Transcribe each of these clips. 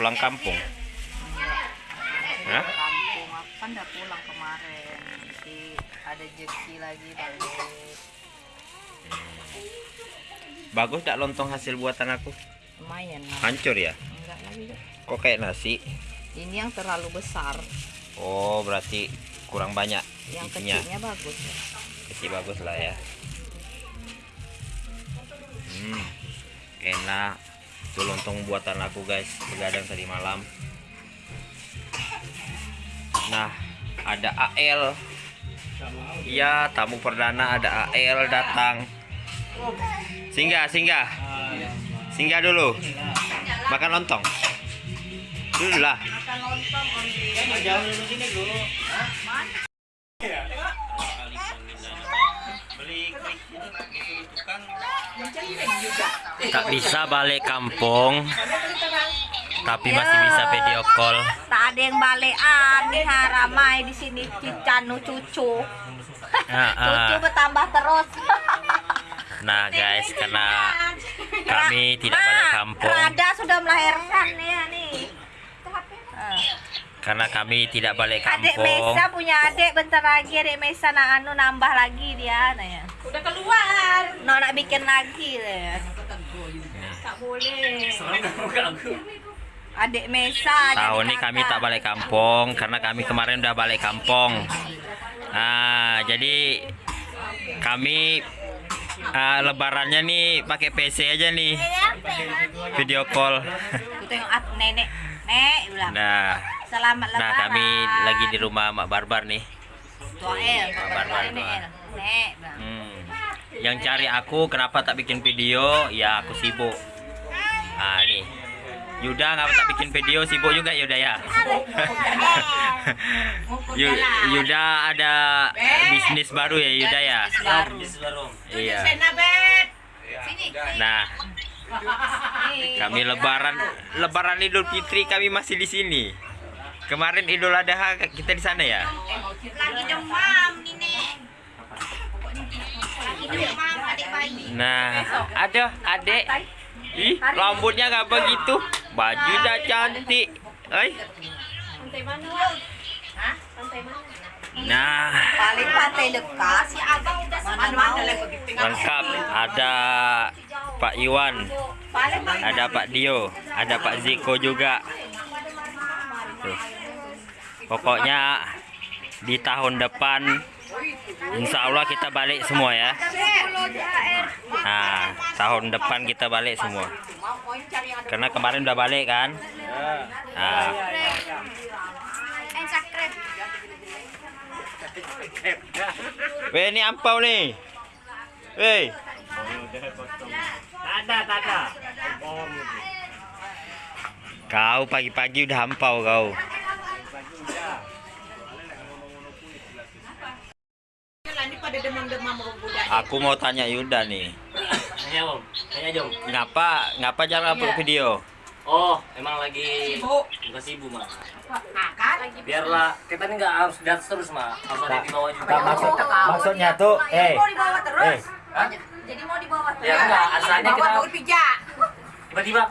pulang kampung? Hah? kampung aku kan udah pulang kemarin jadi ada jeki lagi balik Bagus tak lontong hasil buatan aku? lumayan lah Hancur ya? enggak lagi. Kok kayak nasi? ini yang terlalu besar Oh, berarti kurang banyak yang isinya. kecilnya bagus ya. Isi bagus lah ya. Hmm, enak. Itu lontong buatan aku guys, begadang tadi malam. Nah, ada AL. Iya, tamu perdana ada AL datang. Singgah, singgah. Singgah dulu. Makan lontong. Dulu lah. Tak bisa balik kampung, tapi masih bisa video call. tak ada yang balekan nih ramai di sini cicanu cucu Ah, cucu ah. bertambah terus Nah guys, karena kami tidak balik kampung, Rada sudah melahirkan nih ya nih Ah. karena kami tidak balik Adik kampung. Mesa punya adik bentar lagi adik Mesa nak anu nambah lagi dia nah ya. Udah keluar. No nak bikin lagi deh. Boleh. Adik Mesa. Tahun ini kami tak balik kampung karena kami kemarin udah balik kampung. Nah, jadi kami ah, lebarannya nih pakai PC aja nih. Video call. Aku tengok at nenek. Nek. Nah, Selamat lebaran. nah kami lagi di rumah Mak Barbar nih. Tua El. Barbar, Nek. Hmm. Yang cari aku kenapa tak bikin video? Ya aku sibuk. Ah nih. Yuda ngapa tak bikin video sibuk juga Yuda ya. Yu- Yuda ada bisnis baru ya Yuda ya. Iya. Nah, kami lebaran lebaran Idul Fitri kami masih di sini. Kemarin Idul Adha kita di sana ya. Lagi demam. Nah, ada adek. Ih, rambutnya nggak begitu. Baju dah cantik. Pantai mana, Wak? Hah? Pantai mana? Nah, Paling pantai dekat. Si abang udah lengkap. Ada Pak Iwan, ada Pak Dio, ada Pak Ziko juga. Tuh. Pokoknya di tahun depan Insya Allah kita balik semua ya. Nah, tahun depan kita balik semua. Karena kemarin udah balik kan. Nah, ini ampau nih. Weh. Kau pagi-pagi udah ampau kau. Pada demam-demam budak. Aku mau tanya Yuda nih. Tanya om, tanya Jom. Ngapa ngapa jarang upload video? Oh, emang lagi bukan sibuk mah. Biarlah kita ini nggak harus di atas terus mah, harus ada di bawah juga. Tak maksud maksudnya tuh, eh, Mau dibawa terus. eh, Jadi mau dibawa terus. Ya enggak, asalnya kita pijak. tiba-tiba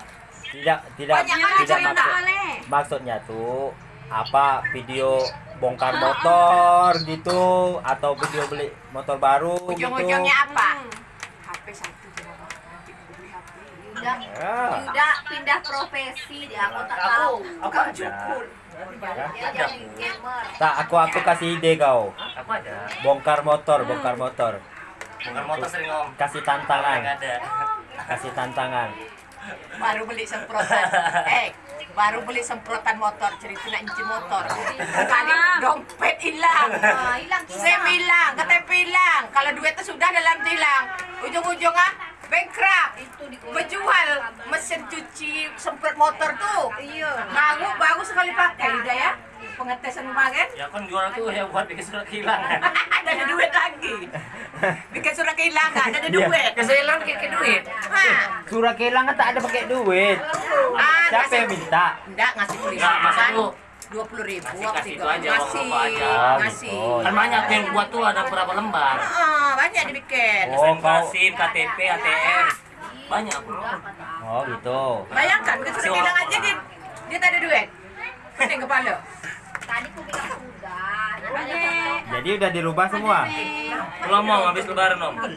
tidak tidak Banyak tidak cerita maksud maksudnya tuh apa video bongkar motor gitu atau video beli motor baru gitu. apa? HP satu nanti beli HP. Yuda, Ya. Yuda pindah profesi dia. Aku tak tahu. Aku jadi gamer. Tak, aku aku kasih ide kau. aku ada. Bongkar motor, bongkar motor. Bukan motor sering om. Kasih tantangan, ada. kasih tantangan. baru beli semprotan eh baru beli semprotan motor cerita nak nyuci motor. Kali dompet hilang. Ah, hilang SIM hilang KTP hilang. Kalau duitnya sudah dalam hilang. Ujung-ujung ah bankrupt. Berjual mesin cuci semprot motor tuh. Iya. baru baru sekali pakai udah ya. Pengetesan kemarin Ya kan jual tuh ya buat bikin surat kehilangan. ada ada duit lagi. Bikin surat kehilangan ada Iya. duit. Keselan kayak duit. Hah. Surat kehilangan tak ada pakai duit. Ah, Siapa ngasih- yang minta? Enggak ngasih puluh Enggak, masa kan? lu dua puluh ribu Kasih- waktu kasih itu itu aja, ngasih aja. ngasih Oh, Kan banyak yang buat tuh ada berapa lembar. ah banyak dibikin Oh, SIM, KTP, ATM. Banyak. Oh, gitu. bayangkan bikin surat kehilangan aja di Dia tak ada duit. Pening kepala. Tadi aku bilang sudah. Jadi udah dirubah semua. Belum mau habis lebaran om. Eh,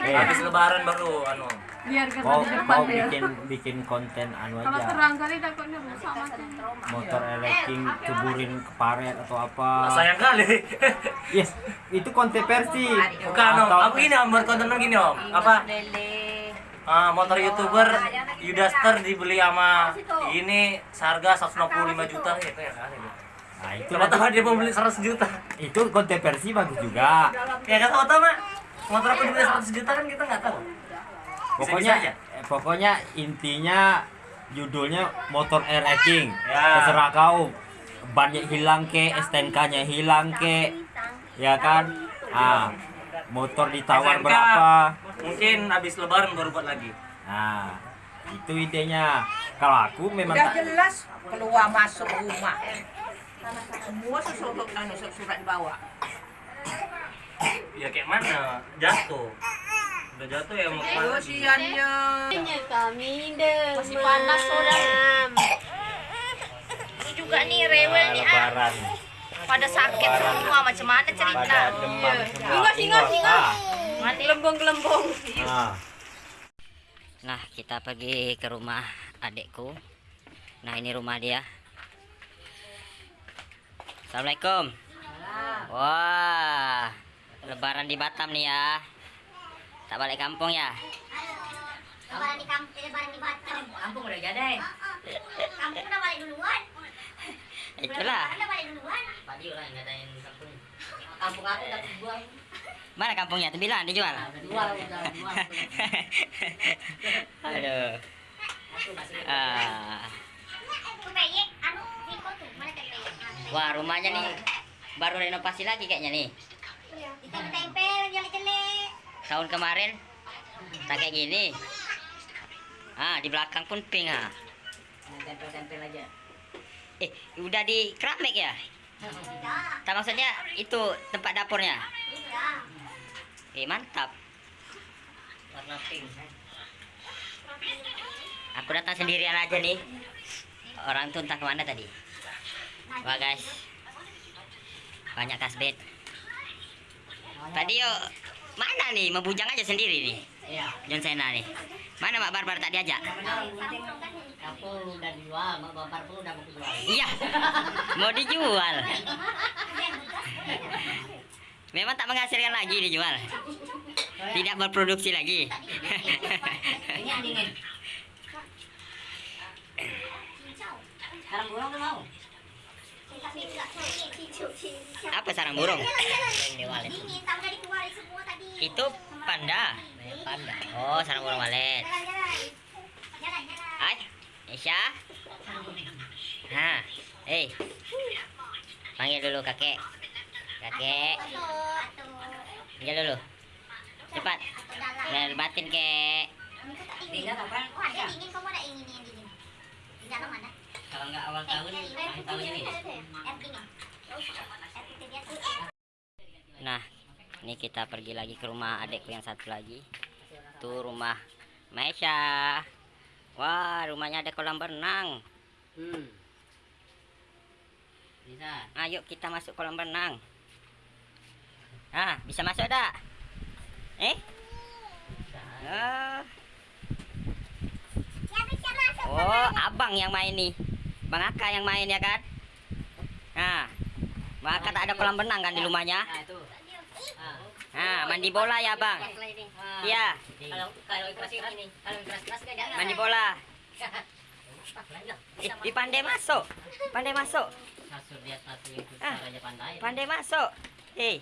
eh, Habis lebaran baru anu. Mau mau bikin bikin konten anu aja. Motor elektrik ceburin ke paret atau apa. Sayang kali. Yes, itu konten versi. Bukan om. Atau- Aku ini om buat konten gini om. Apa? Ah, motor youtuber Yudaster dibeli sama ini seharga 165 juta ya kayak kali. Nah, itu Coba tahu dia mau beli 100 juta. itu konten versi bagus juga. Ya kan tahu tahu mak. Motor aku dibeli 100 juta kan kita nggak tahu. Pokoknya aja. eh, pokoknya intinya judulnya motor air racing. Ya. Terserah kau bannya hilang ke, STNK-nya hilang ke, ya kan? Ah, motor ditawar SNK. berapa? Mungkin habis lebaran baru buat lagi. Nah, itu idenya. Kalau aku memang Udah tak- jelas keluar masuk rumah. Semua sesuatu anu surat dibawa. Ya kayak mana? Jatuh. Udah jatuh ya mau ke mana? Kasiannya. Masih panas orang. Ini juga nih rewel nih ah. lebaran Pada sakit semua macam mana cerita? semua. Ingat, ingat, Ingat. Ah, gelembung-gelembung. ah. Nah, kita pergi ke rumah adekku. Nah, ini rumah dia. Assalamualaikum. Wah, lebaran di Batam nih ya. Tak balik kampung ya? Lebaran di kampung, lebaran di Batam. Kampung udah jadi. Kampung udah balik duluan. Itulah. Udah balik duluan. Tadi orang ngatain kampung. Kampung aku udah dijual. Mana kampungnya? Tuh bilang dijual. Dijual, udah dijual. Aduh. Ah. Anu? Wah, rumahnya nih baru renovasi lagi kayaknya nih. Ditempel-tempel, jelek-jelek. Tahun kemarin tak kayak gini. Ah, di belakang pun pink ah. Tempel-tempel aja. Eh, udah di keramik ya? Tak maksudnya itu tempat dapurnya. Eh, mantap. Warna pink. Aku datang sendirian aja nih. Orang tuh entah ke mana tadi. Wah guys. Banyak kasbet. Tadi yo mana nih? Membujang aja sendiri nih. John Cena nih. Mana Mak Barbar tak diajak? Aku udah dijual, Mak Bapak pun udah mau jual. Iya. Mau dijual. Memang tak menghasilkan lagi dijual. Tidak berproduksi lagi. Ini dingin. Sekarang burung tuh mau. Apa sarang burung? Itu panda. Panda. Oh, sarang burung walet. Jalan-jalan. Hai, Isya. Nah, eh. Panggil dulu kakek. Kakek, panggil dulu. Cepat. Dalam. Biar batin kek. Dingin. Oh, ada dingin, kamu ada ingin yang dingin. Di dalam ada. Kalau nggak awal tahun, akhir. Nah, ini kita pergi lagi ke rumah adekku yang satu lagi. Tuh rumah Maisha. Wah, rumahnya ada kolam renang. Hmm. Bisa. Ayo kita masuk kolam renang. Ah, bisa masuk dak? Eh? Ah. Ya bisa masuk. Oh, abang yang main nih. Bang Aka yang main ya kan? Nah, Bang Aka tak ada kolam renang kan di rumahnya? Nah. Ah. Nah, mandi bola ya bang? Ah. Iya, kan mandi bola. Eh, di pandai masuk, pandai masuk, Ah. pandai. masuk. Eh,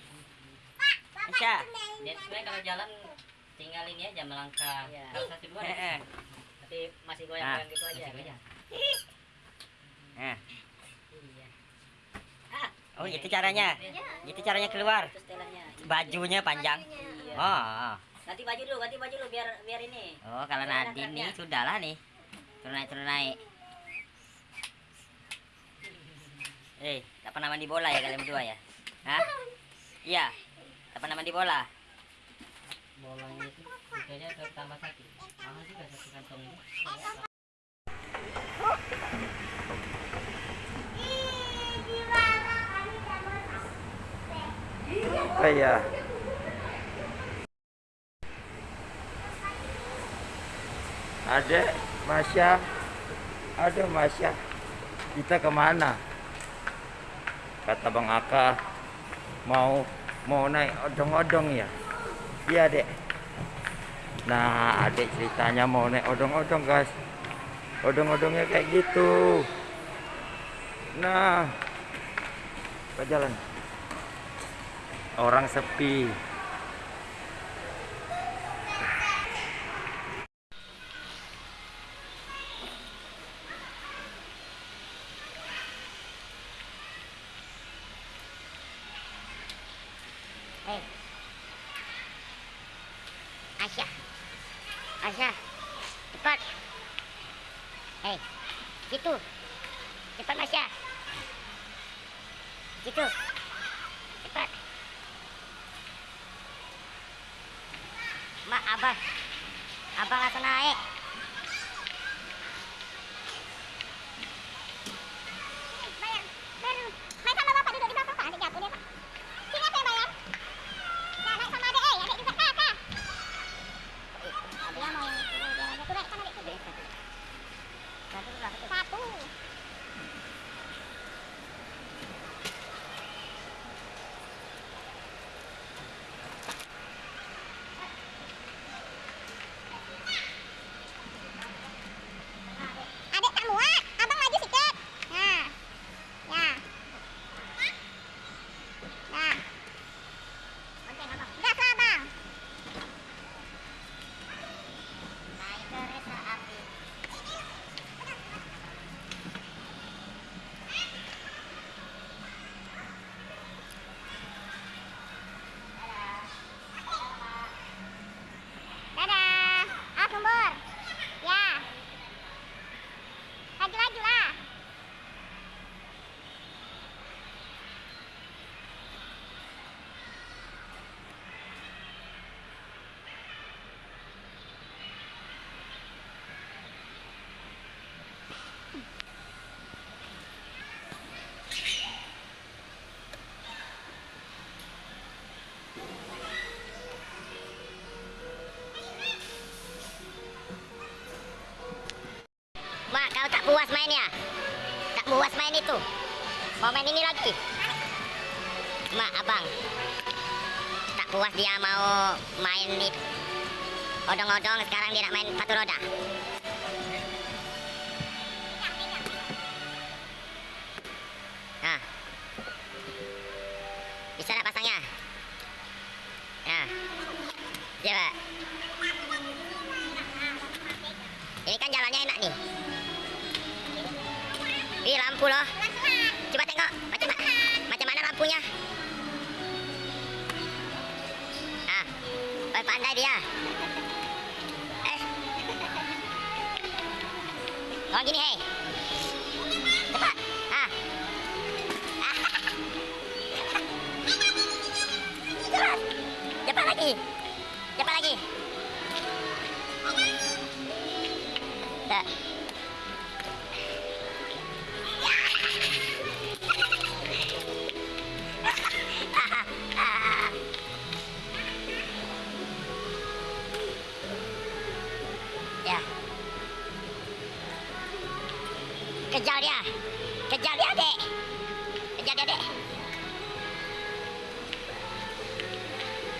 Aisyah. Dia sebenarnya kalau jalan tinggal ini aja melangkah. Kalau satu dua, tapi masih Ah. goyang-goyang gitu aja. Iya. Nah, Iya. oh itu caranya, itu caranya keluar. Bajunya panjang. Iya. Oh, oh. Ganti baju dulu, ganti baju dulu biar biar ini. Oh, kalau Nadine nih sudah lah nih. Turun naik, turun naik. Eh, tak pernah mandi bola ya kalian berdua ya? Hah? Iya. Tak pernah mandi bola. Bolanya itu aja tambah satu. Mahal juga satu kantong ini. Apa ya ada Masya. Ada Masya. Kita ke mana? Kata Bang Aka mau mau naik odong-odong ya? Iya dek. Nah adik ceritanya mau naik odong-odong guys. Odong-odongnya kayak gitu. Nah ke jalan orang sepi Hei. Aisyah. Aisyah. Cepat. Hei. Situ. Cepat Aisyah. Situ. Mak, abang. Abang langsung naik. Bayar. Mainnya? Tak puas main itu? Mau main ini lagi? Mak, abang. Tak puas dia mau main di odong-odong, sekarang dia nak main sepatu roda.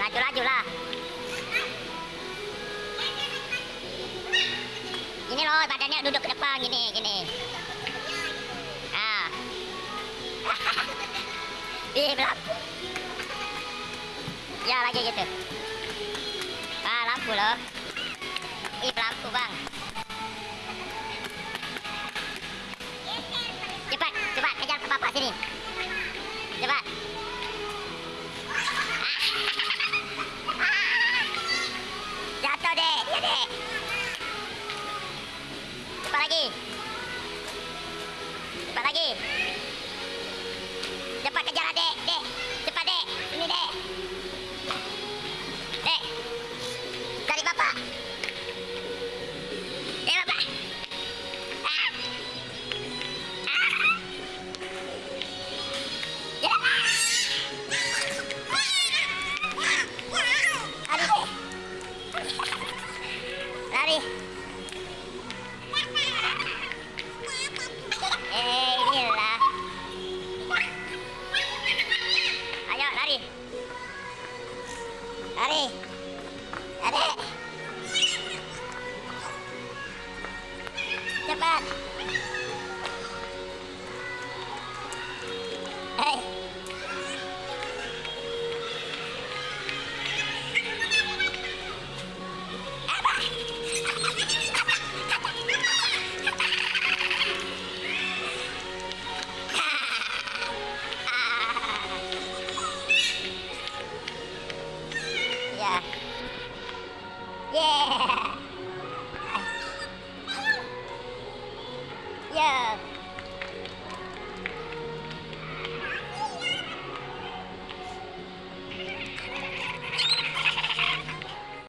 Laju-laju lah. Gini loh, badannya duduk ke depan gini, gini. Ah. Ih, lampu. Ya, lagi gitu. Ah, lampu loh. Ih, lampu, Bang. Cepat, cepat kejar ke bapak sini. Bye.